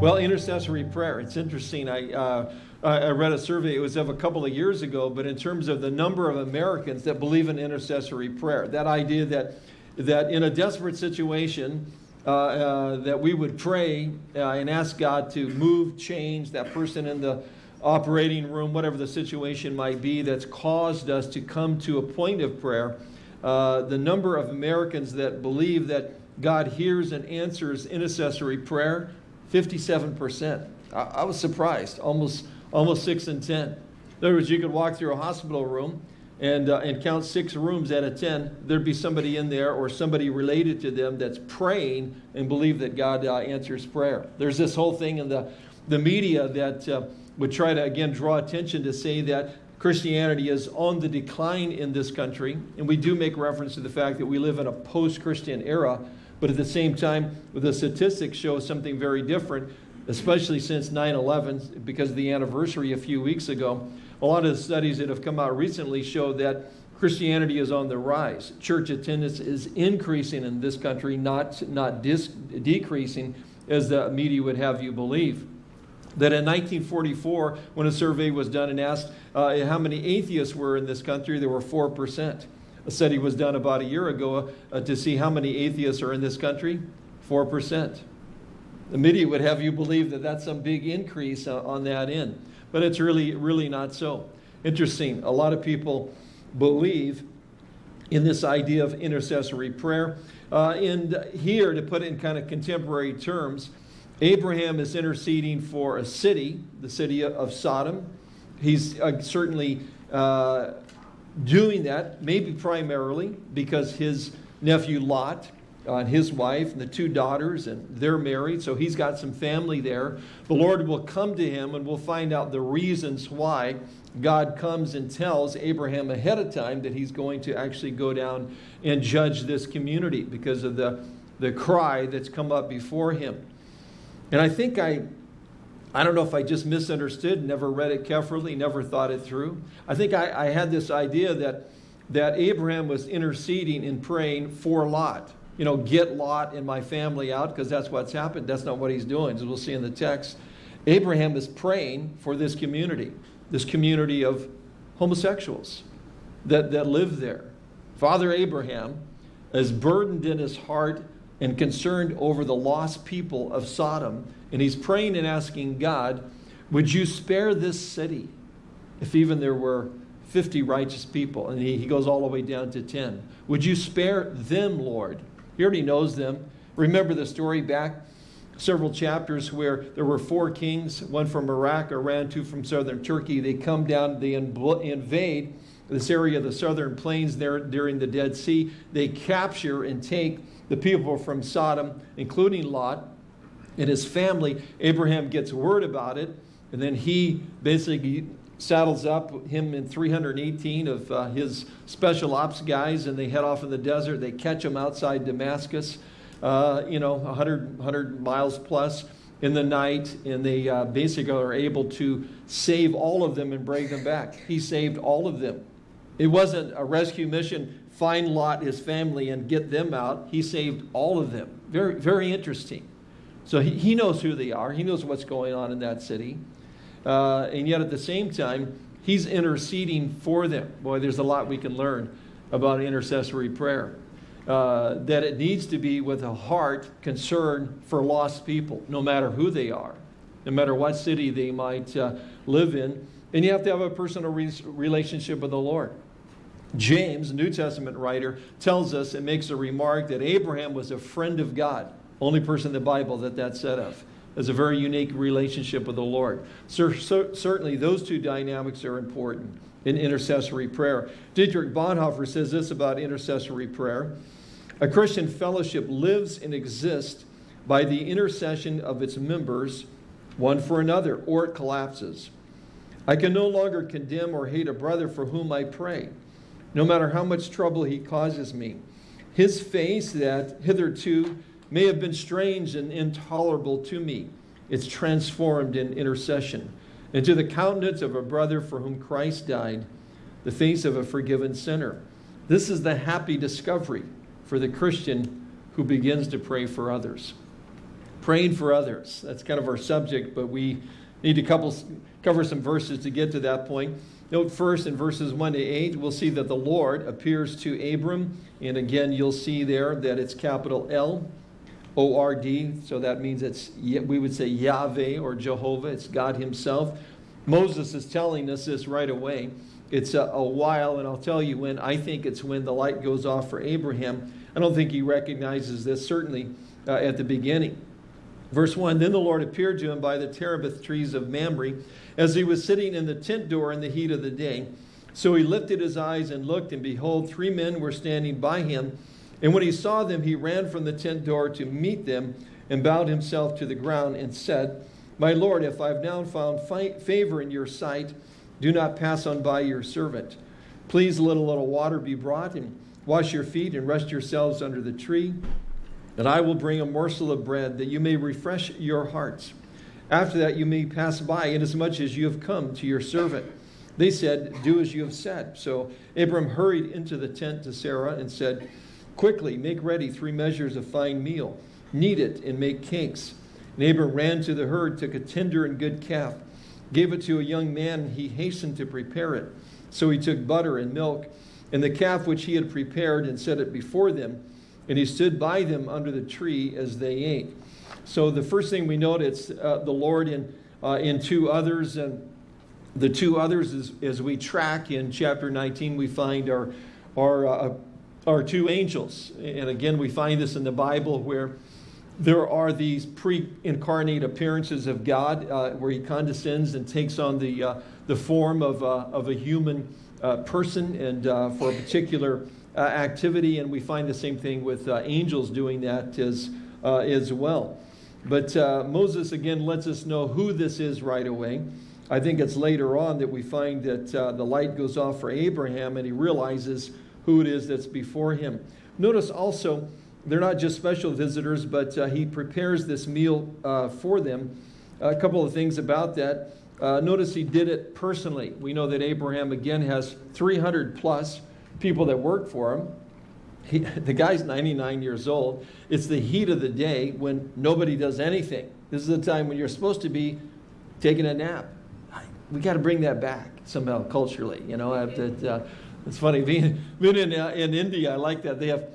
Well, intercessory prayer, it's interesting. I, uh, I read a survey, it was of a couple of years ago, but in terms of the number of Americans that believe in intercessory prayer, that idea that, that in a desperate situation, uh, uh, that we would pray uh, and ask God to move, change that person in the operating room, whatever the situation might be that's caused us to come to a point of prayer. Uh, the number of Americans that believe that God hears and answers intercessory prayer 57%. I, I was surprised, almost, almost 6 in 10. In other words, you could walk through a hospital room and, uh, and count six rooms out of 10. There'd be somebody in there or somebody related to them that's praying and believe that God uh, answers prayer. There's this whole thing in the, the media that uh, would try to, again, draw attention to say that Christianity is on the decline in this country. And we do make reference to the fact that we live in a post-Christian era but at the same time, the statistics show something very different, especially since 9-11, because of the anniversary a few weeks ago. A lot of the studies that have come out recently show that Christianity is on the rise. Church attendance is increasing in this country, not, not decreasing, as the media would have you believe. That in 1944, when a survey was done and asked uh, how many atheists were in this country, there were 4%. A study was done about a year ago uh, to see how many atheists are in this country. 4%. The media would have you believe that that's some big increase uh, on that end. But it's really, really not so. Interesting. A lot of people believe in this idea of intercessory prayer. Uh, and here, to put it in kind of contemporary terms, Abraham is interceding for a city, the city of Sodom. He's uh, certainly uh, doing that, maybe primarily because his nephew Lot uh, and his wife and the two daughters, and they're married, so he's got some family there. The Lord will come to him and we'll find out the reasons why God comes and tells Abraham ahead of time that he's going to actually go down and judge this community because of the, the cry that's come up before him. And I think I I don't know if I just misunderstood, never read it carefully, never thought it through. I think I, I had this idea that, that Abraham was interceding and praying for Lot. You know, get Lot and my family out because that's what's happened. That's not what he's doing, as we'll see in the text. Abraham is praying for this community, this community of homosexuals that, that live there. Father Abraham is burdened in his heart and concerned over the lost people of Sodom. And he's praying and asking God, would you spare this city if even there were 50 righteous people? And he, he goes all the way down to 10. Would you spare them, Lord? He already knows them. Remember the story back several chapters where there were four kings, one from Iraq, Iran, two from southern Turkey. They come down, they invade this area of the southern plains there during the Dead Sea. They capture and take the people from Sodom, including Lot and his family. Abraham gets word about it, and then he basically saddles up him and 318 of uh, his special ops guys, and they head off in the desert. They catch him outside Damascus, uh, you know, 100, 100 miles plus in the night, and they uh, basically are able to save all of them and bring them back. He saved all of them. It wasn't a rescue mission find Lot, his family, and get them out. He saved all of them. Very, very interesting. So he, he knows who they are. He knows what's going on in that city. Uh, and yet at the same time, he's interceding for them. Boy, there's a lot we can learn about intercessory prayer. Uh, that it needs to be with a heart concern for lost people, no matter who they are, no matter what city they might uh, live in. And you have to have a personal re relationship with the Lord. James, New Testament writer, tells us and makes a remark that Abraham was a friend of God. Only person in the Bible that that's said of. Has a very unique relationship with the Lord. So, so, certainly those two dynamics are important in intercessory prayer. Dietrich Bonhoeffer says this about intercessory prayer. A Christian fellowship lives and exists by the intercession of its members, one for another, or it collapses. I can no longer condemn or hate a brother for whom I pray no matter how much trouble he causes me. His face that hitherto may have been strange and intolerable to me, it's transformed in intercession into the countenance of a brother for whom Christ died, the face of a forgiven sinner. This is the happy discovery for the Christian who begins to pray for others. praying for others. That's kind of our subject, but we need to couple, cover some verses to get to that point. Note first in verses 1 to 8, we'll see that the Lord appears to Abram. And again, you'll see there that it's capital L O R D. So that means it's, we would say Yahweh or Jehovah. It's God Himself. Moses is telling us this right away. It's a, a while, and I'll tell you when. I think it's when the light goes off for Abraham. I don't think he recognizes this, certainly uh, at the beginning. Verse 1 Then the Lord appeared to him by the terebinth trees of Mamre as he was sitting in the tent door in the heat of the day. So he lifted his eyes and looked, and behold, three men were standing by him. And when he saw them, he ran from the tent door to meet them and bowed himself to the ground and said, My Lord, if I've now found favor in your sight, do not pass on by your servant. Please let a little water be brought and wash your feet and rest yourselves under the tree. And I will bring a morsel of bread that you may refresh your hearts. After that, you may pass by, inasmuch as you have come to your servant. They said, Do as you have said. So Abram hurried into the tent to Sarah and said, Quickly, make ready three measures of fine meal, knead it, and make cakes. And Abram ran to the herd, took a tender and good calf, gave it to a young man, and he hastened to prepare it. So he took butter and milk, and the calf which he had prepared, and set it before them. And he stood by them under the tree as they ate. So the first thing we note, it's uh, the Lord in, uh, in two others. And the two others, is, as we track in chapter 19, we find our, our, uh, our two angels. And again, we find this in the Bible where there are these pre-incarnate appearances of God uh, where he condescends and takes on the, uh, the form of, uh, of a human uh, person and uh, for a particular uh, activity. And we find the same thing with angels doing that as, as well. But Moses again lets us know who this is right away. I think it's later on that we find that the light goes off for Abraham and he realizes who it is that's before him. Notice also, they're not just special visitors, but uh, he prepares this meal uh, for them. A couple of things about that. Uh, notice he did it personally. We know that Abraham, again, has 300 plus people that work for him. He, the guy's 99 years old. It's the heat of the day when nobody does anything. This is the time when you're supposed to be taking a nap. We got to bring that back somehow culturally. You know, uh, it's funny being, being in, uh, in India. I like that they have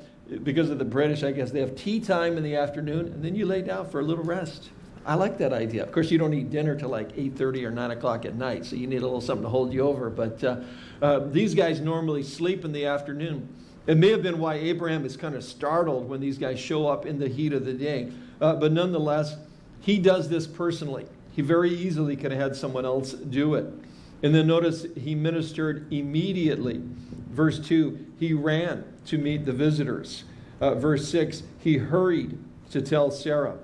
because of the British. I guess they have tea time in the afternoon, and then you lay down for a little rest. I like that idea. Of course, you don't eat dinner till like 8:30 or 9 o'clock at night, so you need a little something to hold you over. But uh, uh, these guys normally sleep in the afternoon. It may have been why Abraham is kind of startled when these guys show up in the heat of the day. Uh, but nonetheless, he does this personally. He very easily could have had someone else do it. And then notice he ministered immediately. Verse 2, he ran to meet the visitors. Uh, verse 6, he hurried to tell Sarah.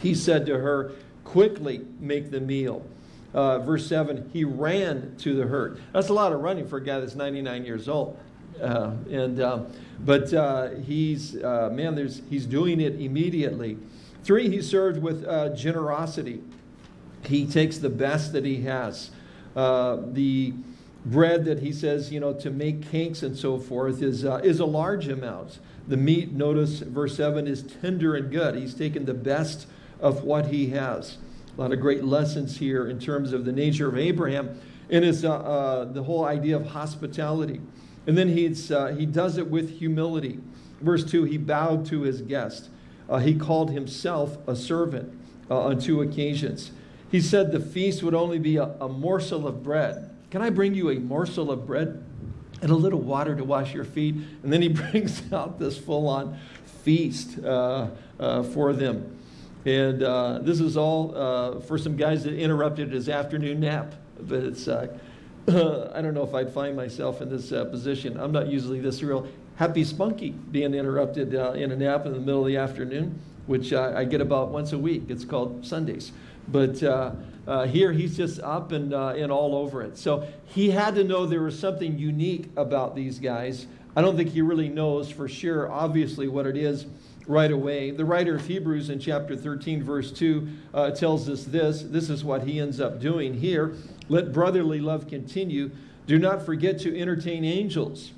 He said to her, Quickly make the meal. Uh, verse 7, he ran to the herd. That's a lot of running for a guy that's 99 years old. Uh, and um, but uh, he's uh, man, there's he's doing it immediately. Three, he served with uh, generosity. He takes the best that he has. Uh, the bread that he says, you know, to make cakes and so forth is uh, is a large amount. The meat, notice verse seven, is tender and good. He's taken the best of what he has. A lot of great lessons here in terms of the nature of Abraham and his the whole idea of hospitality. And then he's, uh, he does it with humility. Verse 2 he bowed to his guest. Uh, he called himself a servant uh, on two occasions. He said the feast would only be a, a morsel of bread. Can I bring you a morsel of bread and a little water to wash your feet? And then he brings out this full on feast uh, uh, for them. And uh, this is all for some guys that interrupted his afternoon nap. But it's I don't know if I'd find myself in this uh, position. I'm not usually this real happy spunky being interrupted uh, in a nap in the middle of the afternoon, which uh, I get about once a week. It's called Sundays. But uh, uh, here he's just up and, uh, and all over it. So he had to know there was something unique about these guys. I don't think he really knows for sure, obviously, what it is right away. The writer of Hebrews in chapter 13, verse 2, uh, tells us this. This is what he ends up doing here. Let brotherly love continue. Do not forget to entertain angels,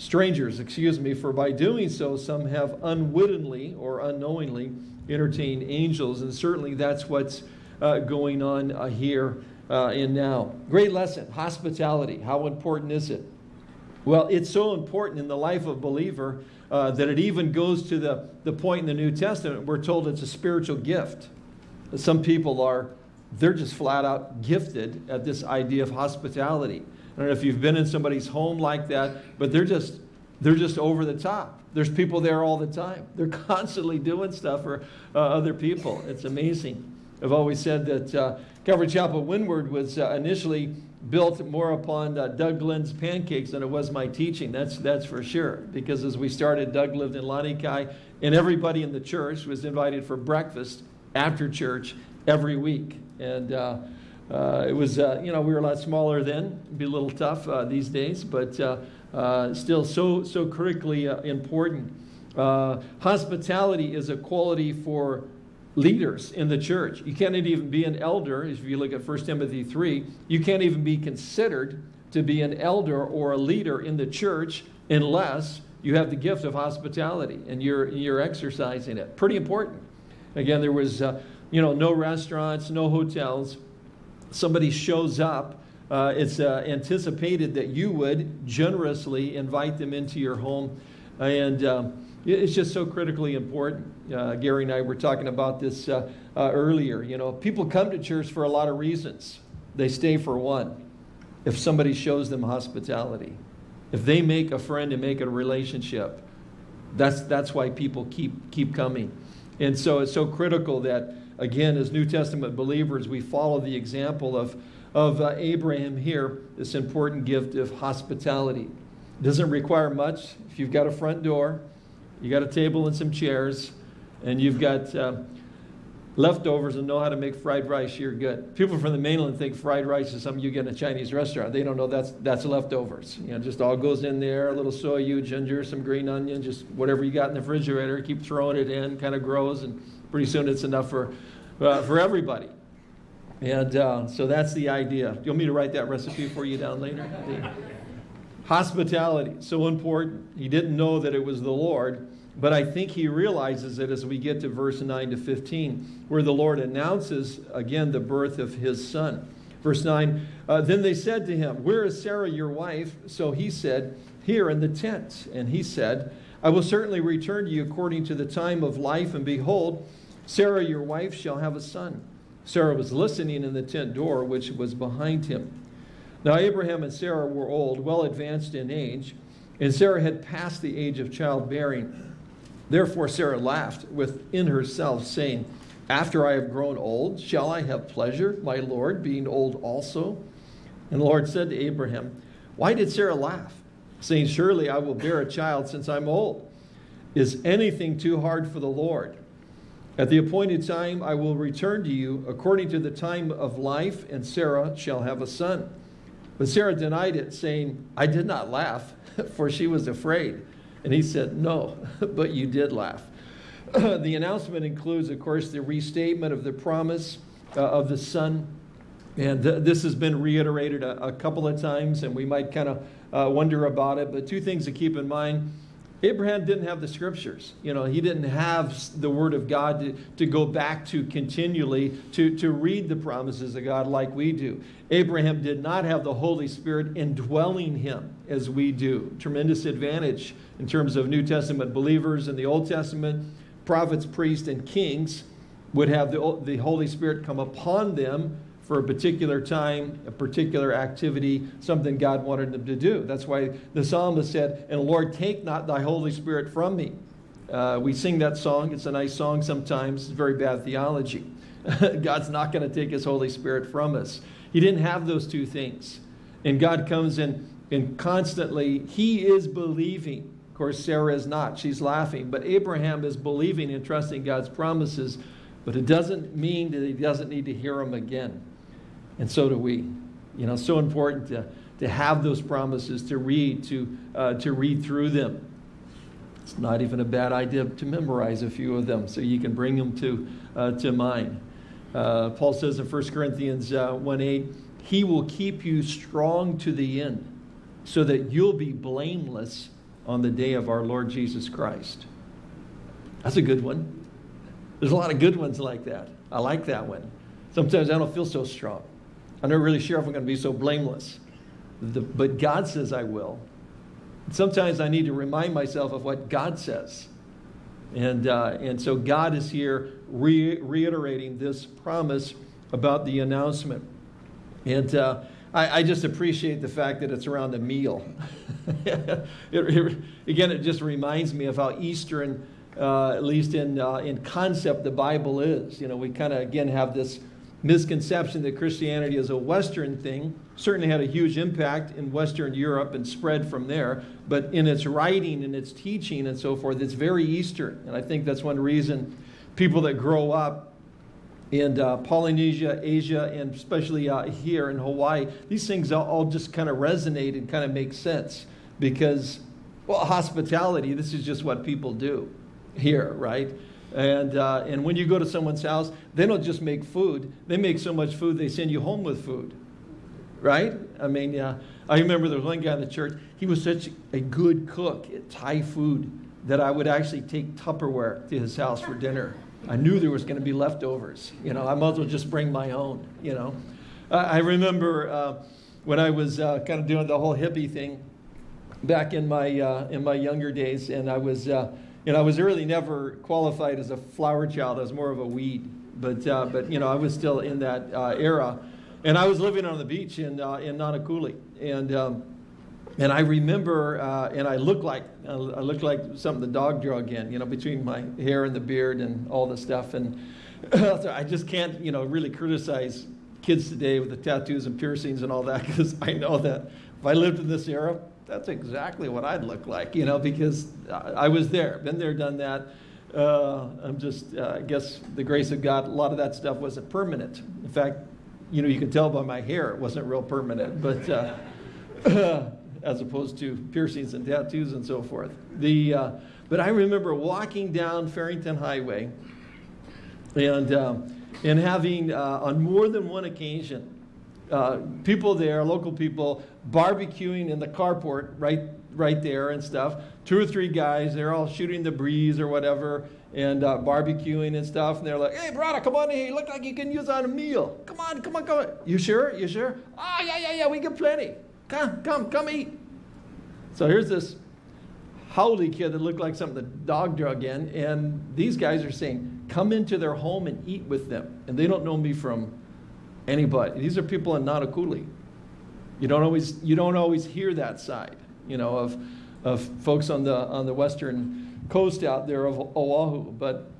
strangers, excuse me, for by doing so, some have unwittingly or unknowingly entertained angels. And certainly that's what's uh, going on uh, here uh, and now. Great lesson hospitality. How important is it? Well, it's so important in the life of believer uh, that it even goes to the, the point in the New Testament we're told it's a spiritual gift. Some people are, they're just flat out gifted at this idea of hospitality. I don't know if you've been in somebody's home like that, but they're just, they're just over the top. There's people there all the time. They're constantly doing stuff for uh, other people. It's amazing. I've always said that uh, Calvary Chapel Windward was uh, initially built more upon uh, Doug Glenn's pancakes than it was my teaching. That's, that's for sure. Because as we started, Doug lived in Lanikai, and everybody in the church was invited for breakfast after church every week. And uh, uh, it was, uh, you know, we were a lot smaller then. It'd be a little tough uh, these days, but uh, uh, still so, so critically important. hospitality is a quality for leaders in the church. You can't even be an elder, if you look at 1 Timothy 3, you can't even be considered to be an elder or a leader in the church unless you have the gift of hospitality and you're, you're exercising it. Pretty important. Again, there was uh, you know, no restaurants, no hotels. Somebody shows up, uh, it's uh, anticipated that you would generously invite them into your home. And um, it's just so critically important. Uh, Gary and I were talking about this uh, uh, earlier. You know, people come to church for a lot of reasons. They stay for one. If somebody shows them hospitality, if they make a friend and make a relationship, that's, that's why people keep, keep coming. And so it's so critical that, again, as New Testament believers, we follow the example of, of uh, Abraham here, this important gift of hospitality. It doesn't require much. If you've got a front door, you got a table and some chairs, and you've got uh, leftovers and know how to make fried rice, you're good. People from the mainland think fried rice is something you get in a Chinese restaurant. They don't know that's, that's leftovers. You know, just all goes in there, a little shoyu, ginger, some green onion, just whatever you got in the refrigerator, keep throwing it in, kind of grows, and pretty soon it's enough for, uh, for everybody. And uh, so that's the idea. Do You want me to write that recipe for you down later? Hospitality, so important. He didn't know that it was the Lord, but I think he realizes it as we get to verse 9 to 15, where the Lord announces again the birth of his son. Verse 9 uh, Then they said to him, Where is Sarah your wife? So he said, Here in the tent. And he said, I will certainly return to you according to the time of life, and behold, Sarah your wife shall have a son. Sarah was listening in the tent door, which was behind him. Now Abraham and Sarah were old, well advanced in age, and Sarah had passed the age of childbearing. Therefore Sarah laughed within herself, saying, After I have grown old, shall I have pleasure, my Lord, being old also? And the Lord said to Abraham, Why did Sarah laugh? Saying, Surely I will bear a child since I'm old. Is anything too hard for the Lord? At the appointed time I will return to you according to the time of life, and Sarah shall have a son. But Sarah denied it, saying, I did not laugh, for she was afraid. And he said, No, but you did laugh. the announcement includes, of course, the restatement of the promise uh, of the Son. And th this has been reiterated a, a, couple of times, and we might kind of uh, wonder about it. But two things to keep in mind Abraham didn't have the scriptures. You know, he didn't have the word of God to, to go back to continually to, to read the promises of God like we do. Abraham did not have the Holy Spirit indwelling him as we do. Tremendous advantage in terms of New Testament believers in the Old Testament, prophets, priests, and kings would have the, the Holy Spirit come upon them for a particular time, a particular activity, something God wanted them to do. That's why the psalmist said, And Lord, take not thy Holy Spirit from me. Uh, we sing that song. It's a nice song sometimes. It's very bad theology. God's not going to take his Holy Spirit from us. He didn't have those two things. And God comes in and constantly, he is believing. Of course, Sarah is not. She's laughing. But Abraham is believing and trusting God's promises. But it doesn't mean that he doesn't need to hear them again. And so do we. You know, so important to, to have those promises, to read, to, uh, to read through them. It's not even a bad idea to memorize a few of them so you can bring them to, uh, to mind. Uh, Paul says in 1 Corinthians uh, 1 8, He will keep you strong to the end so that you'll be blameless on the day of our Lord Jesus Christ. That's a good one. There's a lot of good ones like that. I like that one. Sometimes I don't feel so strong. I'm not really sure if I'm going to be so blameless. The, but God says I will. Sometimes I need to remind myself of what God says. And, uh, and so God is here re reiterating this promise about the announcement. And uh, I, I, just appreciate the fact that it's around a meal. it, it, again, it just reminds me of how Eastern, uh, at least in, uh, in concept, the Bible is. You know, we kind of, again, have this misconception that Christianity is a Western thing. Certainly had a huge impact in Western Europe and spread from there, but in its writing and its teaching and so forth, it's very Eastern. And I think that's one reason people that grow up in uh, Polynesia, Asia, and especially uh, here in Hawaii, these things all, just kind of resonate and kind of make sense because, well, hospitality, this is just what people do here, right? And, uh, and when you go to someone's house, they don't just make food. They make so much food, they send you home with food. Right? I mean, uh, I remember there was one guy in the church, he was such a good cook at Thai food that I would actually take Tupperware to his house for dinner. I knew there was going to be leftovers. You know, I might as well just bring my own, you know. I remember uh, when I was uh, kind of doing the whole hippie thing back in my, uh, in my younger days, and I was you know, I was really never qualified as a flower child. I was more of a weed. But, uh, but you know, I was still in that uh, era. And I was living on the beach in, uh, in Nanakuli. And, um, and I remember, uh, and I looked like, I looked like something the dog drug in, you know, between my hair and the beard and all the stuff. And I just can't, you know, really criticize kids today with the tattoos and piercings and all that because I know that if I lived in this era, that's exactly what I'd look like, you know, because I was there, been there, done that. Uh, I'm just, uh, I guess the grace of God, a lot of that stuff wasn't permanent. In fact, you know, you can tell by my hair it wasn't real permanent, but uh, as opposed to piercings and tattoos and so forth. The, uh, but I remember walking down Farrington Highway and, um, and having, uh, on more than one occasion, uh, people there, local people, barbecuing in the carport right, right there and stuff. Two or three guys, they're all shooting the breeze or whatever and uh, barbecuing and stuff. And they're like, hey, brother, come on here. You look like you can use on a meal. Come on, come on, come on. You sure? You sure? Oh, yeah, yeah, yeah, we get plenty. Come, come, come eat. So here's this haole kid that looked like something the dog drug in. And these guys are saying, come into their home and eat with them. And they don't know me from anybody. These are people in Nanakuli. You don't always, you don't always hear that side, you know, of, of folks on the, on the western coast out there of Oahu. But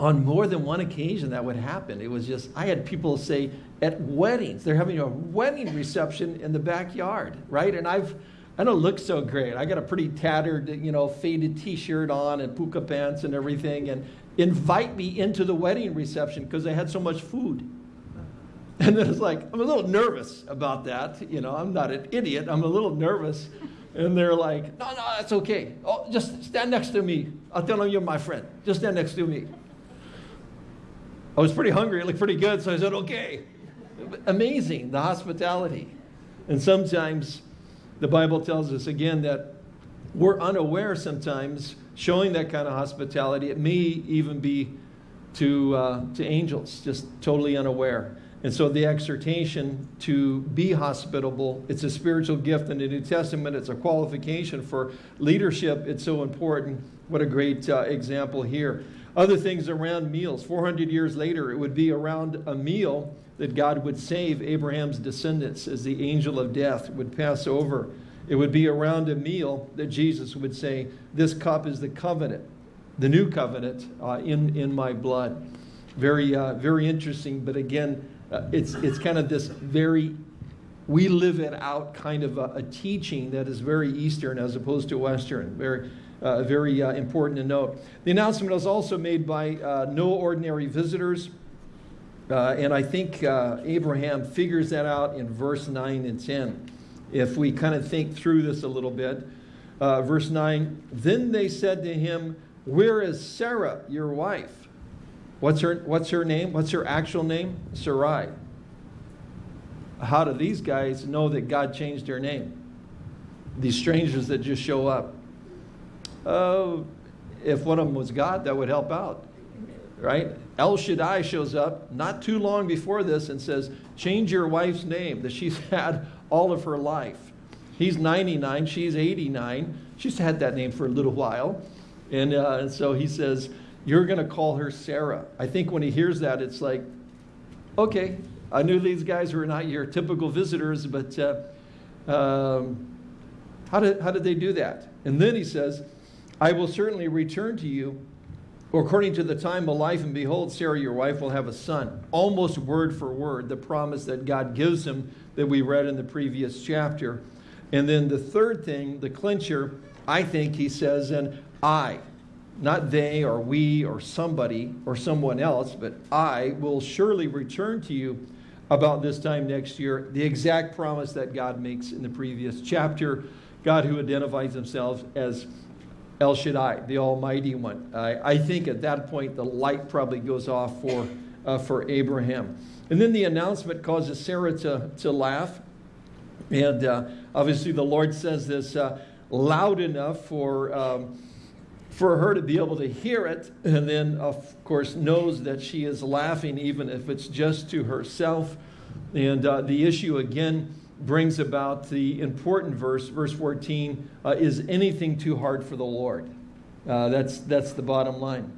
on more than one occasion that would happen. It was just, I had people say at weddings, they're having a wedding reception in the backyard, right? And I've, I don't look so great. I got a pretty tattered, you know, faded t-shirt on and puka pants and everything and invite me into the wedding reception because they had so much food. And then it's like, I'm a little nervous about that. You know, I'm not an idiot. I'm a little nervous. And they're like, no, no, that's okay. Oh, just stand next to me. I'll tell them you're my friend. Just stand next to me. I was pretty hungry. It looked pretty good. So I said, okay. Amazing, the hospitality. And sometimes the Bible tells us again that we're unaware sometimes showing that kind of hospitality. It may even be to, uh, to angels, just totally unaware. And so the exhortation to be hospitable, it's a spiritual gift in the New Testament. It's a qualification for leadership. It's so important. What a great uh, example here. Other things around meals. 400 years later, it would be around a meal that God would save Abraham's descendants as the angel of death would pass over. It would be around a meal that Jesus would say, This cup is the covenant, the new covenant uh, in, in my blood. Very, uh, very interesting, but again, uh, it's, it's kind of this very, we live it out kind of a, a, teaching that is very Eastern as opposed to Western. Very, uh, very uh, important to note. The announcement was also made by uh, no ordinary visitors. Uh, and I think Abraham figures that out in verse 9 and 10. If we kind of think through this a little bit. verse 9, then they said to him, Where is Sarah, your wife? What's her, what's her name? What's her actual name? Sarai. How do these guys know that God changed her name? These strangers that just show up. Uh, if one of them was God, that would help out. right? El Shaddai shows up not too long before this and says, change your wife's name that she's had all of her life. He's 99, she's 89. She's had that name for a little while. And, uh, and so he says, you're going to call her Sarah. I think when he hears that, it's like, okay, I knew these guys were not your typical visitors, but uh, um, how, did, how did they do that? And then he says, I will certainly return to you according to the time of life, and behold, Sarah, your wife, will have a son. Almost word for word, the promise that God gives him that we read in the previous chapter. And then the third thing, the clincher, I think he says, and I, not they or we or somebody or someone else, but I will surely return to you about this time next year. The exact promise that God makes in the previous chapter. God who identifies himself as El Shaddai, the Almighty One. I, I think at that point the light probably goes off for, uh, for Abraham. And then the announcement causes Sarah to, to laugh. And uh, obviously the Lord says this uh, loud enough for, um, for her to be able to hear it. And then, of course, knows that she is laughing even if it's just to herself. And uh, the issue again brings about the important verse, verse 14, uh, is anything too hard for the Lord? Uh, that's, that's the bottom line.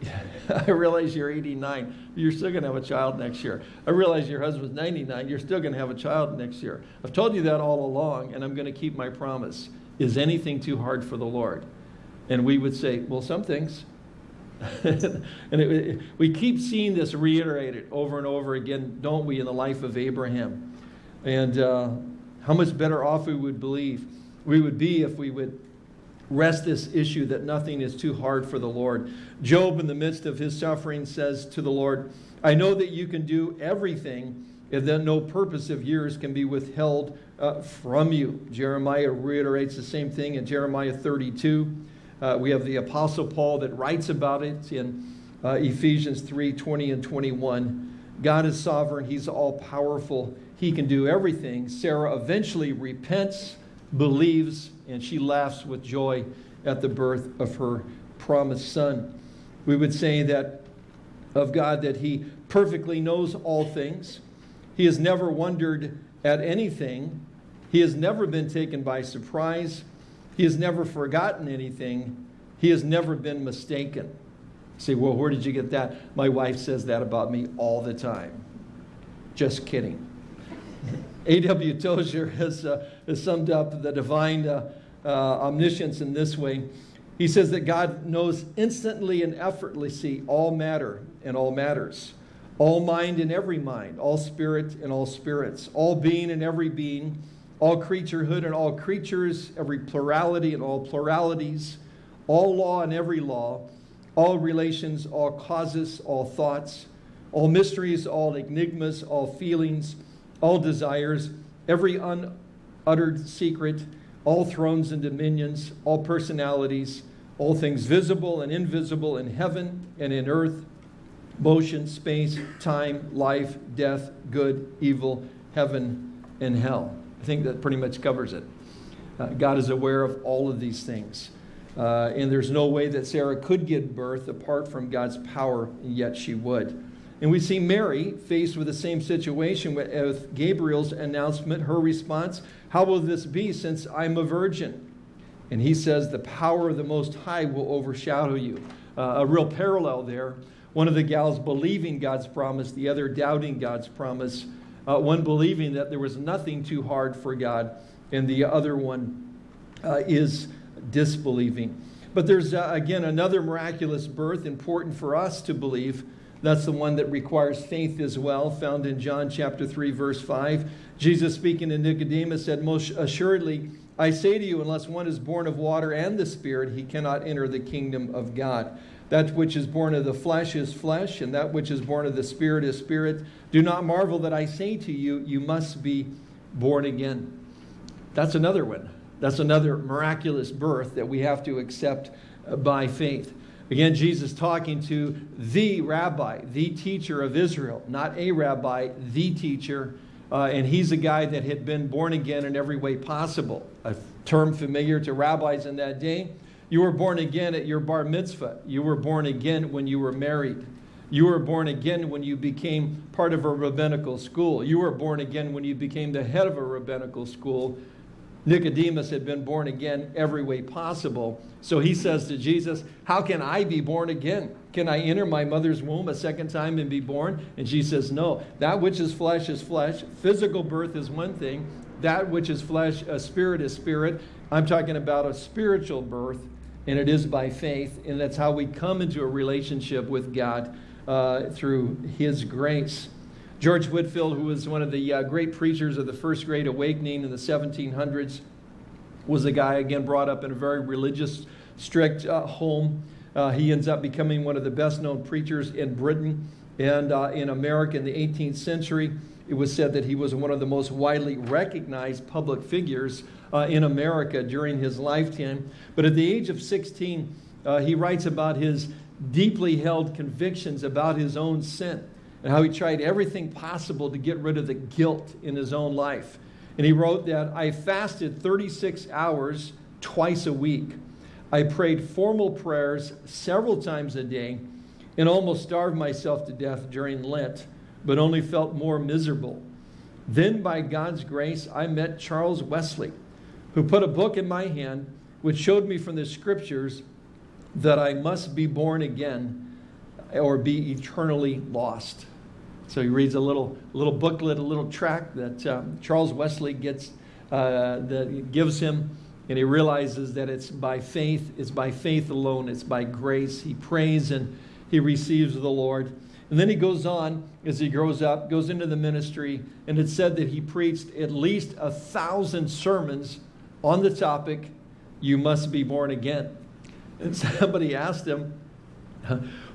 I realize you're 89. You're still going to have a child next year. I realize your husband's 99. You're still going to have a child next year. I've told you that all along, and I'm going to keep my promise. Is anything too hard for the Lord? And we would say, well, some things. and it, we keep seeing this reiterated over and over again, don't we, in the life of Abraham? And uh, how much better off we would believe we would be if we would rest this issue that nothing is too hard for the Lord. Job, in the midst of his suffering, says to the Lord, I know that you can do everything and that no purpose of yours can be withheld uh, from you. Jeremiah reiterates the same thing in Jeremiah 32. Uh, we have the Apostle Paul that writes about it in uh, Ephesians 3 20 and 21. God is sovereign, He's all powerful he can do everything. Sarah eventually repents, believes, and she laughs with joy at the birth of her promised son. We would say that of God that he perfectly knows all things. He has never wondered at anything. He has never been taken by surprise. He has never forgotten anything. He has never been mistaken. Say, well, where did you get that? My wife says that about me all the time. Just kidding. A.W. Tozer has, uh, has summed up the divine uh, uh, omniscience in this way. He says that God knows instantly and effortlessly all matter and all matters, all mind and every mind, all spirit and all spirits, all being and every being, all creaturehood and all creatures, every plurality and all pluralities, all law and every law, all relations, all causes, all thoughts, all mysteries, all enigmas, all feelings, all desires, every unuttered secret, all thrones and dominions, all personalities, all things visible and invisible in heaven and in earth, motion, space, time, life, death, good, evil, heaven, and hell. I think that pretty much covers it. Uh, God is aware of all of these things. Uh, and there's no way that Sarah could give birth apart from God's power, and yet she would. And we see Mary faced with the same situation with Gabriel's announcement, her response, How will this be since I'm a virgin? And he says, The power of the Most High will overshadow you. Uh, a real parallel there. One of the gals believing God's promise, the other doubting God's promise. Uh, one believing that there was nothing too hard for God, and the other one uh, is disbelieving. But there's, uh, again, another miraculous birth important for us to believe that's the one that requires faith as well, found in John chapter 3, verse 5. Jesus speaking to Nicodemus said, Most assuredly, I say to you, unless one is born of water and the Spirit, he cannot enter the kingdom of God. That which is born of the flesh is flesh, and that which is born of the Spirit is spirit. Do not marvel that I say to you, you must be born again. That's another one. That's another miraculous birth that we have to accept by faith. Again, Jesus talking to the rabbi, the teacher of Israel, not a rabbi, the teacher. Uh, and he's a guy that had been born again in every way possible, a term familiar to rabbis in that day. You were born again at your bar mitzvah. You were born again when you were married. You were born again when you became part of a rabbinical school. You were born again when you became the head of a rabbinical school. Nicodemus had been born again every way possible. So he says to Jesus, How can I be born again? Can I enter my mother's womb a second time and be born? And she says, No. That which is flesh is flesh. Physical birth is one thing. That which is flesh, a spirit is spirit. I'm talking about a spiritual birth, and it is by faith. And that's how we come into a relationship with God uh, through His grace. George Whitefield, who was one of the uh, great preachers of the First Great Awakening in the 1700s, was a guy, again, brought up in a very religious, strict uh, home. Uh, he ends up becoming one of the best known preachers in Britain and uh, in America in the 18th century. It was said that he was one of the most widely recognized public figures uh, in America during his lifetime. But at the age of 16, uh, he writes about his deeply held convictions about his own sin and how he tried everything possible to get rid of the guilt in his own life. And he wrote that I fasted 36 hours twice a week. I prayed formal prayers several times a day and almost starved myself to death during Lent, but only felt more miserable. Then, by God's grace, I met Charles Wesley, who put a book in my hand which showed me from the scriptures that I must be born again or be eternally lost. So he reads a little, little booklet, a little tract that um, Charles Wesley gets, uh, that gives him, and he realizes that it's by faith, it's by faith alone, it's by grace. He prays and he receives the Lord. And then he goes on as he grows up, goes into the ministry, and it's said that he preached at least a thousand sermons on the topic, You Must Be Born Again. And somebody asked him,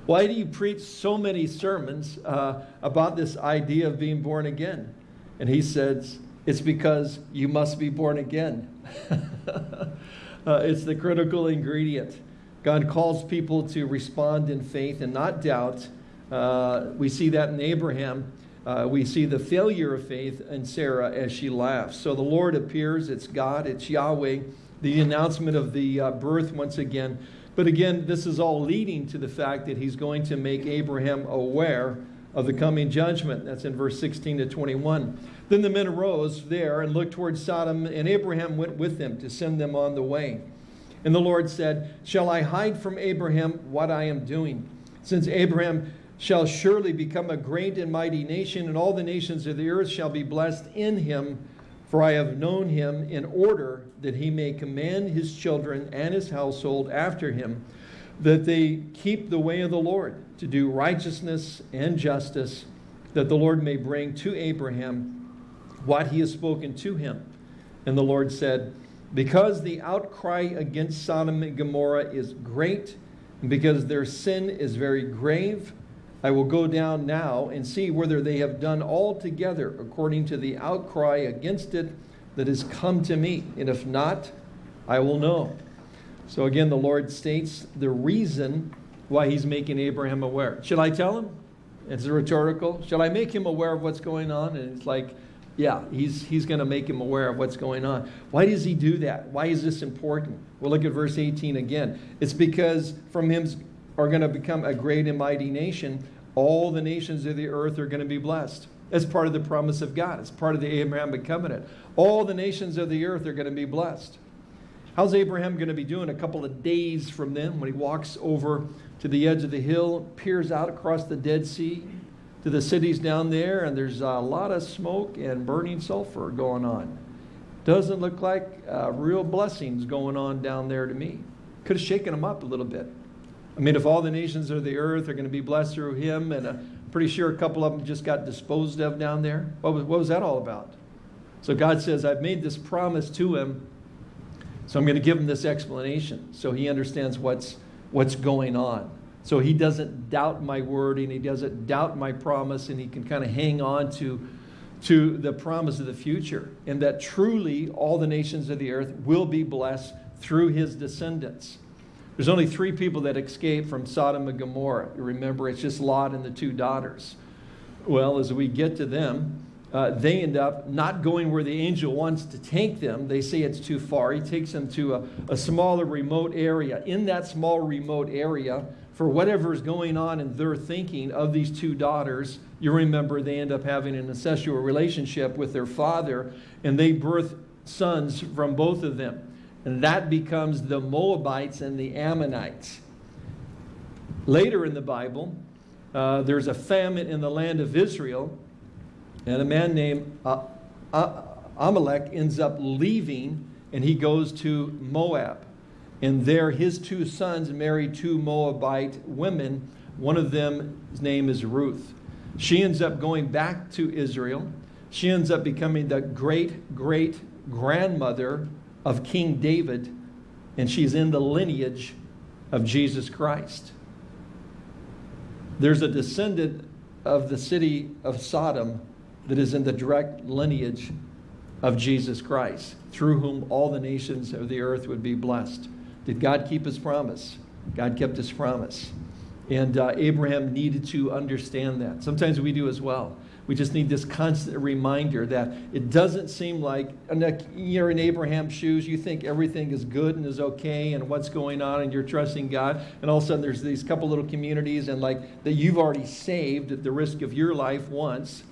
why do you preach so many sermons uh, about this idea of being born again? And he says, It's because you must be born again. uh, it's the critical ingredient. God calls people to respond in faith and not doubt. Uh, we see that in Abraham. Uh, we see the failure of faith in Sarah as she laughs. So the Lord appears, it's God, it's Yahweh. The announcement of the uh, birth once again but again, this is all leading to the fact that he's going to make Abraham aware of the coming judgment. That's in verse 16 to 21. Then the men arose there and looked towards Sodom, and Abraham went with them to send them on the way. And the Lord said, Shall I hide from Abraham what I am doing? Since Abraham shall surely become a great and mighty nation, and all the nations of the earth shall be blessed in him. For I have known him in order that he may command his children and his household after him, that they keep the way of the Lord, to do righteousness and justice, that the Lord may bring to Abraham what he has spoken to him. And the Lord said, Because the outcry against Sodom and Gomorrah is great, and because their sin is very grave, I will go down now and see whether they have done altogether according to the outcry against it that has come to me. And if not, I will know. So again, the Lord states the reason why he's making Abraham aware. Should I tell him? It's a rhetorical. Should I make him aware of what's going on? And it's like, yeah, he's, he's going to make him aware of what's going on. Why does he do that? Why is this important? Well, look at verse 18 again. It's because from him are going to become a great and mighty nation. All the nations of the earth are going to be blessed. That's part of the promise of God. It's part of the Abrahamic covenant. All the nations of the earth are going to be blessed. How's Abraham going to be doing a couple of days from then when he walks over to the edge of the hill, peers out across the Dead Sea to the cities down there, and there's a lot of smoke and burning sulfur going on. Doesn't look like uh, real blessings going on down there to me. Could have shaken him up a little bit. I mean, if all the nations of the earth are going to be blessed through him, and I'm pretty sure a couple of them just got disposed of down there, what was, what was that all about? So God says, I've made this promise to him, so I'm going to give him this explanation so he understands what's, what's going on. So he doesn't doubt my word and he doesn't doubt my promise and he can kind of hang on to, to the promise of the future and that truly all the nations of the earth will be blessed through his descendants. There's only three people that escape from Sodom and Gomorrah. You remember, it's just Lot and the two daughters. Well, as we get to them, uh, they end up not going where the angel wants to take them. They say it's too far. He takes them to a, a smaller remote area. In that small remote area, for whatever is going on in their thinking of these two daughters, you remember they end up having an incestual relationship with their father, and they birth sons from both of them. And that becomes the Moabites and the Ammonites. Later in the Bible, uh, there's a famine in the land of Israel, and a man named uh, uh, Amalek ends up leaving and he goes to Moab. And there his two sons marry two Moabite women. One of them's name is Ruth. She ends up going back to Israel. She ends up becoming the great great grandmother of King David, and she's in the lineage of Jesus Christ. There's a descendant of the city of Sodom that is in the direct lineage of Jesus Christ, through whom all the nations of the earth would be blessed. Did God keep his promise? God kept his promise. And uh, Abraham needed to understand that. Sometimes we do as well. We just need this constant reminder that it doesn't seem like you're in Abraham's shoes, you think everything is good and is okay and what's going on and you're trusting God. And all of a sudden there's these couple little communities and like that you've already saved at the risk of your life once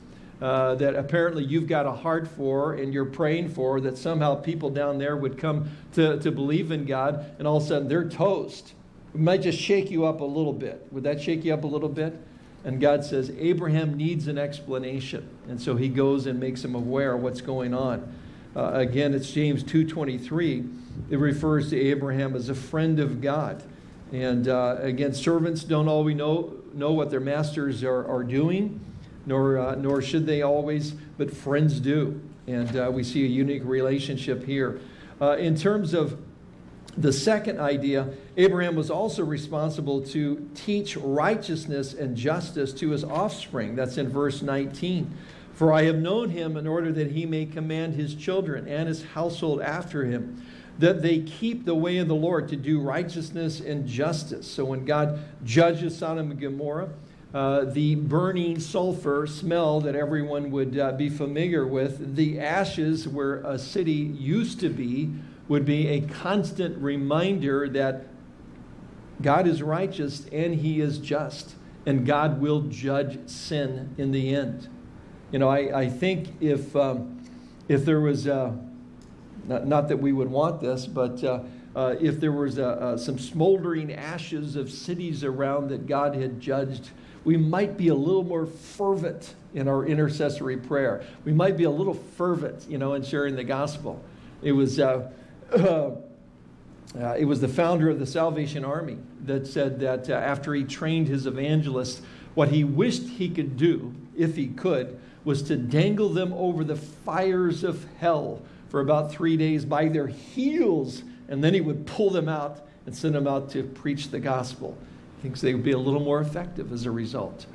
uh, that apparently you've got a heart for and you're praying for, that somehow people down there would come to, to believe in God, and all of a sudden they're toast. It might just shake you up a little bit. Would that shake you up a little bit? And God says, Abraham needs an explanation. And so he goes and makes him aware of what's going on. Uh, again, it's James 2.23. It refers to Abraham as a friend of God. And uh, again, servants don't always know, know what their masters are, are doing nor, uh, nor should they always, but friends do. And uh, we see a unique relationship here. Uh, in terms of the second idea, Abraham was also responsible to teach righteousness and justice to his offspring. That's in verse 19. For I have known him in order that he may command his children and his household after him, that they keep the way of the Lord to do righteousness and justice. So when God judges Sodom and Gomorrah, uh, the burning sulfur smell that everyone would uh, be familiar with, the ashes where a city used to be, would be a constant reminder that God is righteous and he is just, and God will judge sin in the end. You know, I, I think if, um, if there was, uh, not, not, that we would want this, but uh, uh, if there was some smoldering ashes of cities around that God had judged, we might be a little more fervent in our intercessory prayer. We might be a little fervent, you know, in sharing the gospel. It was, uh, uh, uh, it was the founder of the Salvation Army that said that uh, after he trained his evangelists, what he wished he could do, if he could, was to dangle them over the fires of hell for about three days by their heels, and then he would pull them out and send them out to preach the gospel He thinks they would be a little more effective as a result.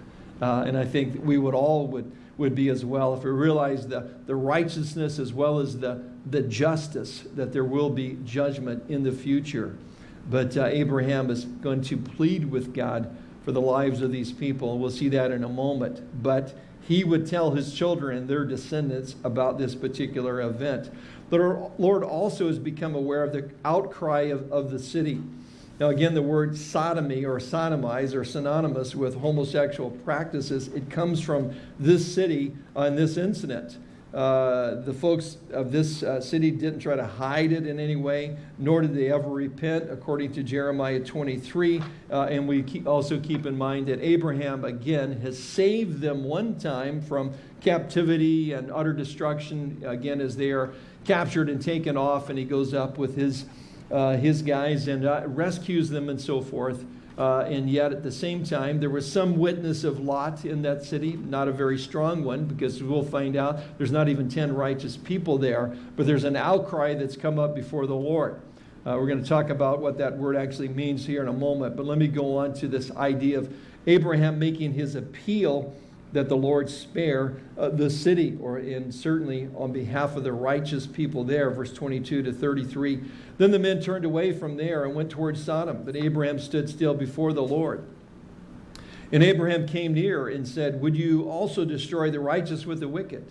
Uh, and I think we would all would, would be as well if we realized the, the righteousness as well as the, the justice that there will be judgment in the future. But uh, Abraham is going to plead with God for the lives of these people. We'll see that in a moment. But he would tell his children and their descendants about this particular event. The Lord also has become aware of the outcry of, of the city. Now, again, the word sodomy or sodomize are synonymous with homosexual practices. It comes from this city on this incident. Uh, the folks of this uh, city didn't try to hide it in any way, nor did they ever repent, according to Jeremiah 23. Uh, and we keep, also keep in mind that Abraham, again, has saved them one time from captivity and utter destruction, again, as they are captured and taken off, and he goes up with his uh, his guys and uh, rescues them and so forth. Uh, and yet at the same time, there was some witness of Lot in that city, not a very strong one, because we'll find out there's not even 10 righteous people there, but there's an outcry that's come up before the Lord. Uh, we're going to talk about what that word actually means here in a moment, but let me go on to this idea of Abraham making his appeal that the Lord spare uh, the city, or in certainly on behalf of the righteous people there, verse 22 to 33. Then the men turned away from there and went towards Sodom, but Abraham stood still before the Lord. And Abraham came near and said, Would you also destroy the righteous with the wicked?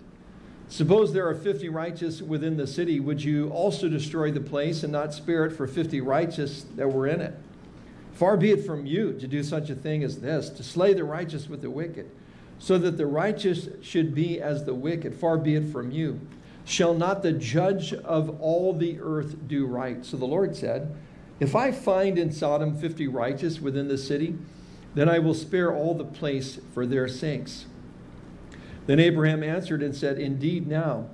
Suppose there are 50 righteous within the city. Would you also destroy the place and not spare it for 50 righteous that were in it? Far be it from you to do such a thing as this, to slay the righteous with the wicked, so that the righteous should be as the wicked. Far be it from you. Shall not the judge of all the earth do right? So the Lord said, If I find in Sodom 50 righteous within the city, then I will spare all the place for their sakes. Then Abraham answered and said, Indeed, now,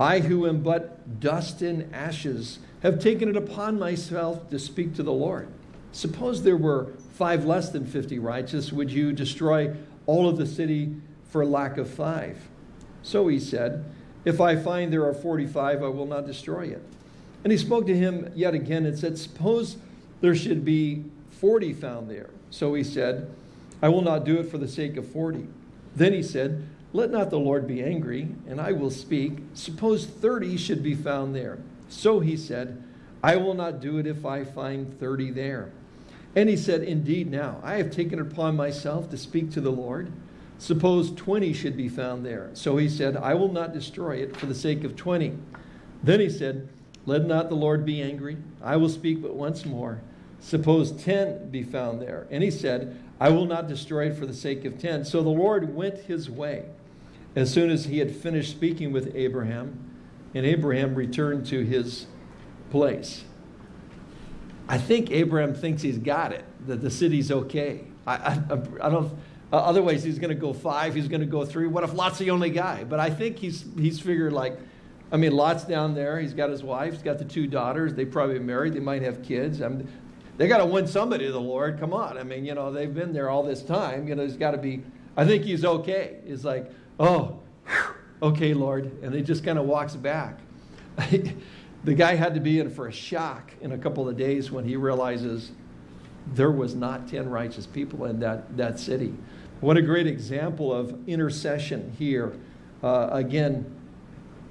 I who am but dust and ashes have taken it upon myself to speak to the Lord. Suppose there were five less than 50 righteous, would you destroy all of the city for lack of five? So he said, If I find there are 45, I will not destroy it. And he spoke to him yet again and said, Suppose there should be 40 found there. So he said, I will not do it for the sake of 40. Then he said, Let not the Lord be angry, and I will speak. Suppose 30 should be found there. So he said, I will not do it if I find 30 there. And he said, Indeed, now I have taken upon myself to speak to the Lord. Suppose 20 should be found there. So he said, I will not destroy it for the sake of 20. Then he said, Let not the Lord be angry. I will speak but once more. Suppose 10 be found there. And he said, I will not destroy it for the sake of 10. So the Lord went his way as soon as he had finished speaking with Abraham, and Abraham returned to his place. I think Abraham thinks he's got it, that the city's okay. I, I, I don't, uh, otherwise he's going to go five, he's going to go three. What if Lot's the only guy? But I think he's, he's figured like, I mean, Lot's down there. He's got his wife. He's got the two daughters. They probably married. They might have kids. I they got to win somebody to the Lord. Come on. I mean, you know, they've been there all this time. You know, there's got to be, I think he's okay. He's like, oh, okay, Lord. And he just kind of walks back. the guy had to be in for a shock in a couple of days when he realizes there was not 10 righteous people in that, that city. What a great example of intercession here. Uh, again,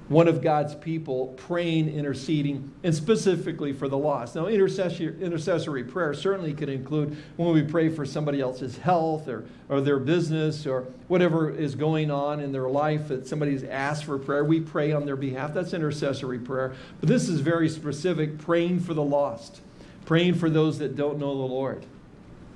one of God's people praying, interceding, and specifically for the lost. Now, intercessory, intercessory prayer certainly could include when we pray for somebody else's health or, or their business or whatever is going on in their life that somebody's asked for prayer. We pray on their behalf. That's intercessory prayer. But this is very specific praying for the lost, praying for those that don't know the Lord.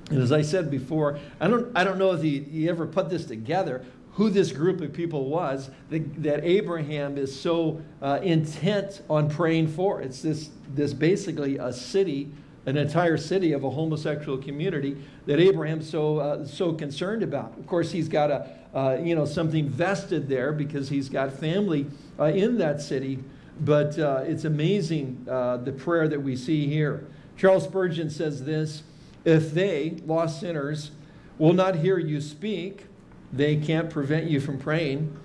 And as I said before, I don't, I don't know if you, you ever put this together, who this group of people was that, that Abraham is so uh, intent on praying for. It's this, this basically a city, an entire city of a homosexual community that Abraham's so, uh, so concerned about. Of course, he's got a, uh, you know, something vested there because he's got family uh, in that city. But uh, it's amazing uh, the prayer that we see here. Charles Spurgeon says this, if they, lost sinners, will not hear you speak, they can't prevent you from praying.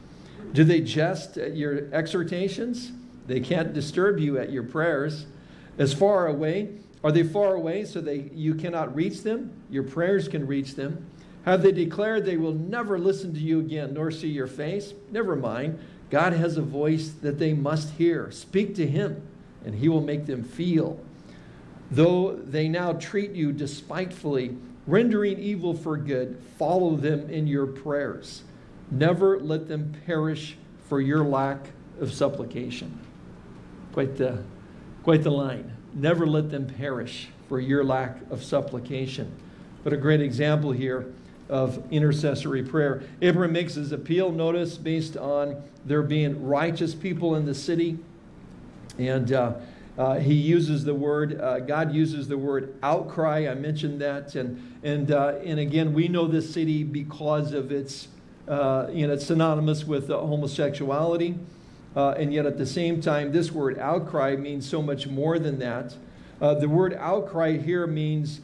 Do they jest at your exhortations? They can't disturb you at your prayers. As far away, are they far away so they, you cannot reach them? Your prayers can reach them. Have they declared they will never listen to you again nor see your face? Never mind. God has a voice that they must hear. Speak to him, and he will make them feel. Though they now treat you despitefully, rendering evil for good, follow them in your prayers. Never let them perish for your lack of supplication. Quite the, quite the line. Never let them perish for your lack of supplication. But a great example here of intercessory prayer. Abraham makes his appeal, notice, based on there being righteous people in the city. And uh, uh, he uses the word, uh, God uses the word outcry. I mentioned that. And, and, uh, and again, we know this city because of its, uh, you know, it's synonymous with homosexuality. Uh, and yet at the same time, this word outcry means so much more than that. Uh, the word outcry here means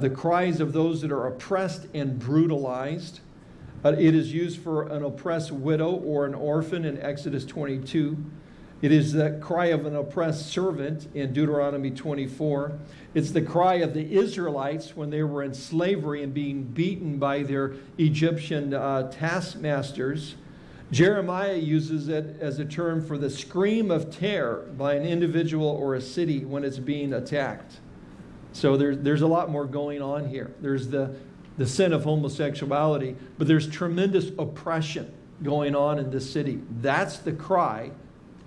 the cries of those that are oppressed and brutalized. it is used for an oppressed widow or an orphan in Exodus 22. It is the cry of an oppressed servant in Deuteronomy 24. It's the cry of the Israelites when they were in slavery and being beaten by their Egyptian uh, taskmasters. Jeremiah uses it as a term for the scream of terror by an individual or a city when it's being attacked. So there's, there's a lot more going on here. There's the, the sin of homosexuality, but there's tremendous oppression going on in this city. That's the cry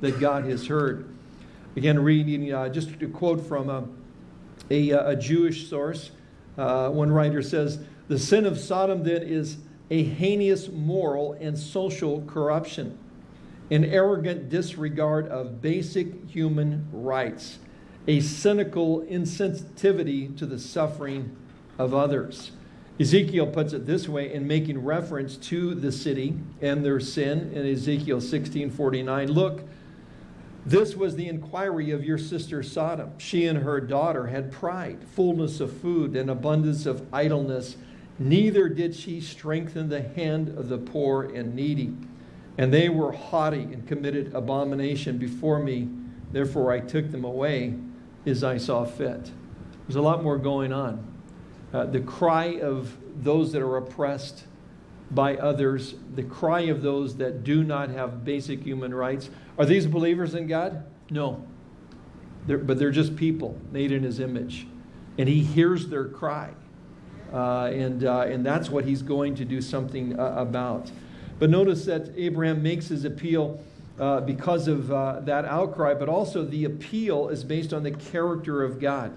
that God has heard. Again, reading uh, just a quote from a, a, a Jewish source. Uh, one writer says, The sin of Sodom then is a heinous moral and social corruption, an arrogant disregard of basic human rights, a cynical insensitivity to the suffering of others. Ezekiel puts it this way in making reference to the city and their sin in Ezekiel 16:49. Look, this was the inquiry of your sister Sodom. She and her daughter had pride, fullness of food, and abundance of idleness. Neither did she strengthen the hand of the poor and needy. And they were haughty and committed abomination before me. Therefore I took them away as I saw fit. There's a lot more going on. Uh, the cry of those that are oppressed by others, the cry of those that do not have basic human rights. Are these believers in God? No. They're, but they're just people made in his image. And he hears their cry. Uh, and, uh, and that's what he's going to do something uh, about. But notice that Abraham makes his appeal uh, because of uh, that outcry, but also the appeal is based on the character of God.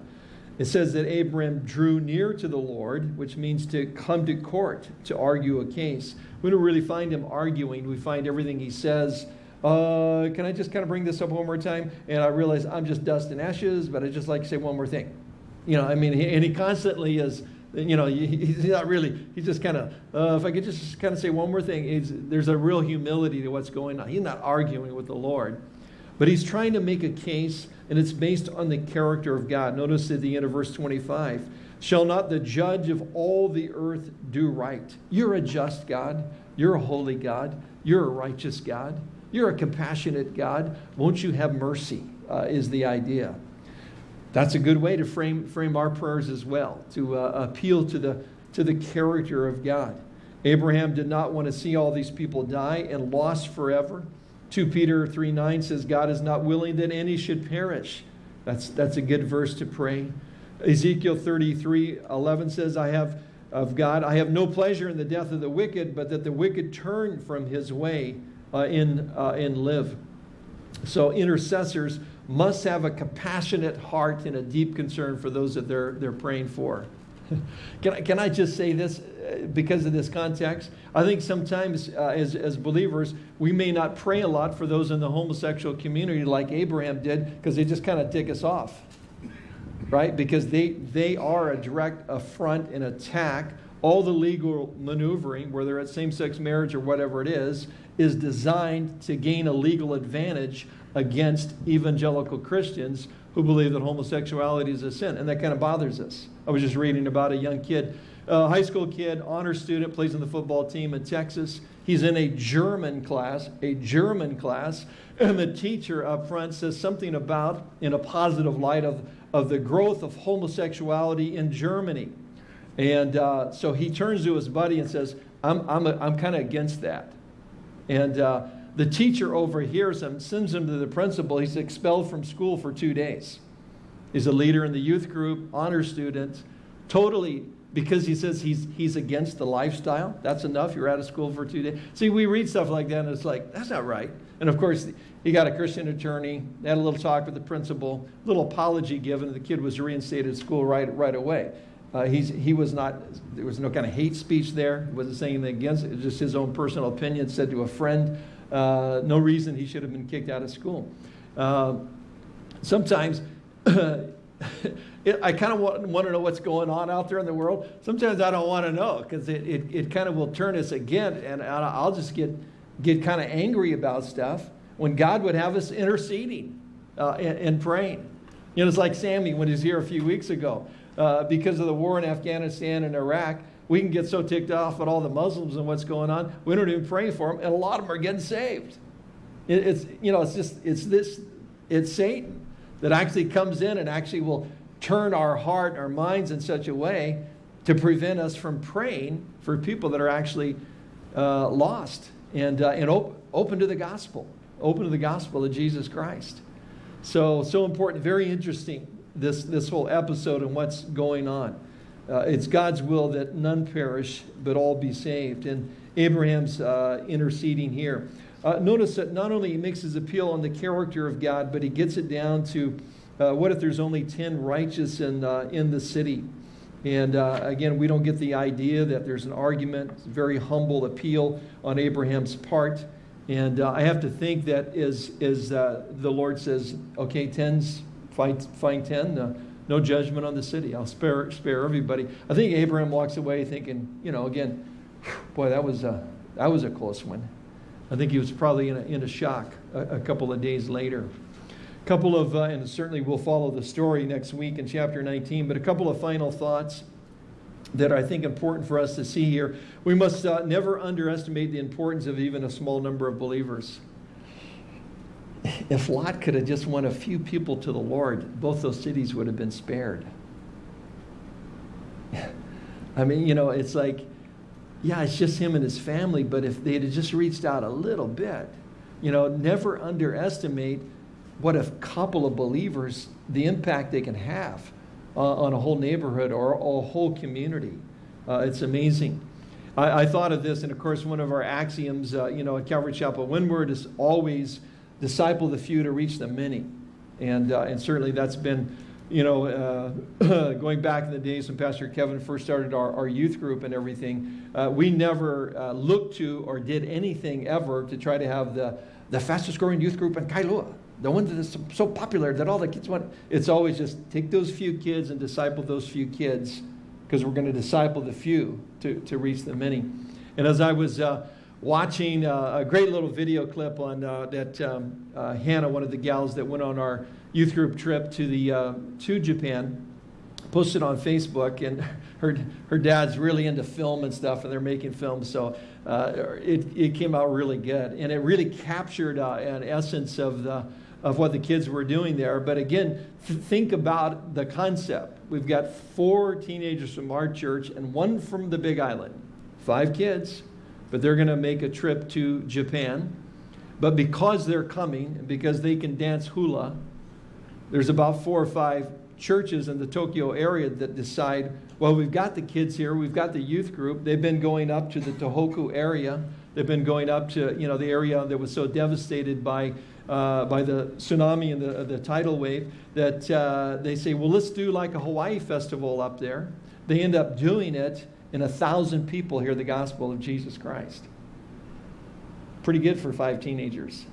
It says that Abram drew near to the Lord, which means to come to court to argue a case. We don't really find him arguing. We find everything he says. Uh, can I just kind of bring this up one more time? And I realize I'm just dust and ashes, but I just like to say one more thing. You know, I mean, and he constantly is, you know, he's not really, he's just kind of, uh, if I could just kind of say one more thing, there's a real humility to what's going on. He's not arguing with the Lord, but he's trying to make a case and it's based on the character of God. Notice at the end of verse 25 Shall not the judge of all the earth do right? You're a just God. You're a holy God. You're a righteous God. You're a compassionate God. Won't you have mercy? Uh, is the idea. That's a good way to frame, frame our prayers as well, to uh, appeal to the, to the character of God. Abraham did not want to see all these people die and lost forever. 2 Peter 3 9 says, God is not willing that any should perish. That's, that's a good verse to pray. Ezekiel 33 11 says, I have of God, I have no pleasure in the death of the wicked, but that the wicked turn from his way uh, in, uh, and live. So intercessors must have a compassionate heart and a deep concern for those that they're, they're praying for. can, I, can I just say this uh, because of this context? I think sometimes uh, as, as believers, we may not pray a lot for those in the homosexual community like Abraham did because they just kind of tick us off, right? Because they, they are a direct affront and attack. All the legal maneuvering, whether it's same sex marriage or whatever it is, is designed to gain a legal advantage against evangelical Christians who believe that homosexuality is a sin. And that kind of bothers us. I was just reading about a young kid, a high school kid, honor student, plays on the football team in Texas. He's in a German class, a German class, and the teacher up front says something about, in a positive light, of, of the growth of homosexuality in Germany. And uh, so he turns to his buddy and says, I'm, I'm, I'm kind of against that. And uh, the teacher overhears him, sends him to the principal. He's expelled from school for two days. He's a leader in the youth group, honor student, totally because he says he's, he's against the lifestyle. That's enough. You're out of school for two days. See, we read stuff like that and it's like, that's not right. And of course, he got a Christian attorney, had a little talk with the principal, a little apology given, and the kid was reinstated at school right, right away. Uh, he's, he was not, there was no kind of hate speech there. He wasn't saying anything against it. It just his own personal opinion, said to a friend. Uh, no reason he should have been kicked out of school. Uh, sometimes, it, I kind of want, want, to know what's going on out there in the world. Sometimes I don't want to know because it, it, it, kind of will turn us again, and I'll just get, get kind of angry about stuff when God would have us interceding uh, and, and, praying. You know, it's like Sammy when he was here a few weeks ago. Uh, because of the war in Afghanistan and Iraq, we can get so ticked off at all the Muslims and what's going on, we don't even pray for them, and a lot of them are getting saved. It, it's, you know, it's just, it's this, it's Satan that actually comes in and actually will turn our heart, our minds in such a way to prevent us from praying for people that are actually uh, lost and, uh, and op open to the gospel, open to the gospel of Jesus Christ. So, so important, very interesting, this, this whole episode and what's going on. uh, it's God's will that none perish, but all be saved. And Abraham's uh, interceding here. Uh, notice that not only he makes his appeal on the character of God, but he gets it down to uh, what if there's only 10 righteous in, uh, in the city? And uh, again, we don't get the idea that there's an argument, very humble appeal on Abraham's part. And uh, I have to think that as, as uh, the Lord says, okay, 10's, find, find 10, uh, no judgment on the city. I'll spare, spare everybody. I think Abraham walks away thinking, you know, again, boy, that was a, that was a close one. I think he was probably in a, in a shock a, a couple of days later. A couple of, uh, and certainly we'll follow the story next week in chapter 19, but a couple of final thoughts that I think important for us to see here. We must uh, never underestimate the importance of even a small number of believers. If Lot could have just won a few people to the Lord, both those cities would have been spared. I mean, you know, it's like, yeah, it's just him and his family, but if they'd just reached out a little bit, you know, never underestimate what a couple of believers, the impact they can have uh, on a whole neighborhood or a whole community. Uh, it's amazing. I, I, thought of this, and of course, one of our axioms, uh, you know, at Calvary Chapel Windward is always disciple the few to reach the many. And, uh, and certainly that's been, you know, uh, going back in the days when Pastor Kevin first started our, our youth group and everything, uh, we never looked to or did anything ever to try to have the, the fastest growing youth group in Kailua the one that is so popular that all the kids want. It's always just take those few kids and disciple those few kids because we're going to disciple the few to, to reach the many. And as I was uh, watching uh, a great little video clip on uh, that um, uh, Hannah, one of the gals that went on our youth group trip to, the, uh, to Japan, posted on Facebook, and her, her dad's really into film and stuff, and they're making films, so uh, it, it came out really good. And it really captured an essence of the of what the kids were doing there. But again, th think about the concept. We've got four teenagers from our church and one from the Big Island, five kids, but they're going to make a trip to Japan. But because they're coming because they can dance hula, there's about four or five churches in the Tokyo area that decide, well, we've got the kids here, we've got the youth group. They've been going up to the Tohoku area. They've been going up to, you know, the area that was so devastated by uh, by the tsunami and the, the tidal wave that uh, they say, well, let's do like a Hawaii festival up there. They end up doing it, and a thousand people hear the gospel of Jesus Christ. Pretty good for five teenagers.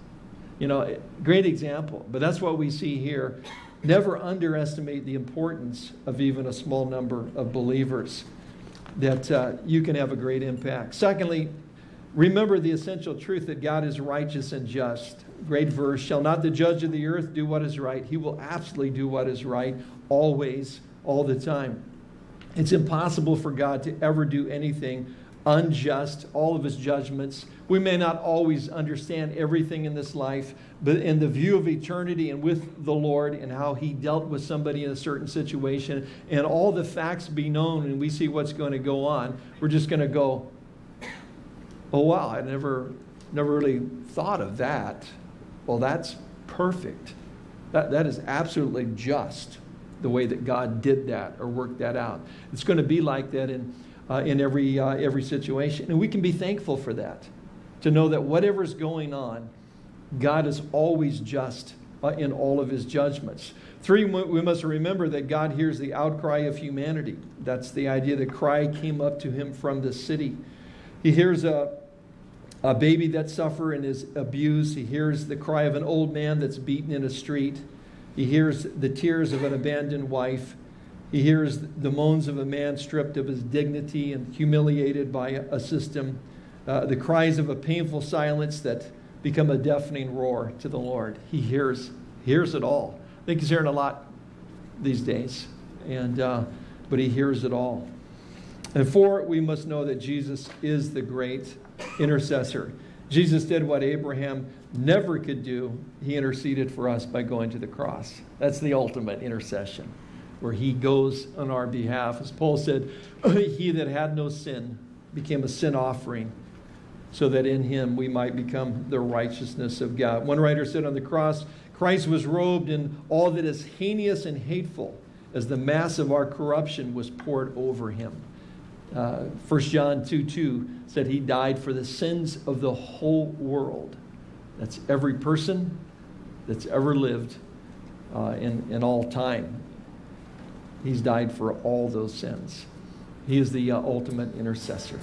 You know, great example. But that's what we see here. Never underestimate the importance of even a small number of believers that uh, you can have a great impact. Secondly, remember the essential truth that God is righteous and just great verse. Shall not the judge of the earth do what is right? He will absolutely do what is right, always, all the time. It's impossible for God to ever do anything unjust, all of his judgments. We may not always understand everything in this life, but in the view of eternity and with the Lord and how he dealt with somebody in a certain situation and all the facts be known and we see what's going to go on, we're just going to go, oh wow, I never, never really thought of that. Well, that's perfect. That, that is absolutely just the way that God did that or worked that out. It's going to be like that in, uh, in every, uh, every situation. And we can be thankful for that, to know that whatever's going on, God is always just uh, in all of his judgments. Three, we must remember that God hears the outcry of humanity. That's the idea that cry came up to him from the city. He hears a, a baby that's suffering and is abused. He hears the cry of an old man that's beaten in a street. He hears the tears of an abandoned wife. He hears the moans of a man stripped of his dignity and humiliated by a system. Uh, the cries of a painful silence that become a deafening roar to the Lord. He hears, hears it all. I think he's hearing a lot these days, and, uh, but he hears it all. And four, we must know that Jesus is the great intercessor. Jesus did what Abraham never could do. He interceded for us by going to the cross. That's the ultimate intercession, where he goes on our behalf. As Paul said, he that had no sin became a sin offering so that in him we might become the righteousness of God. One writer said on the cross, Christ was robed in all that is heinous and hateful as the mass of our corruption was poured over him. Uh, 1 John 2 2 said he died for the sins of the whole world. That's every person that's ever lived uh, in, in all time. He's died for all those sins. He is the uh, ultimate intercessor.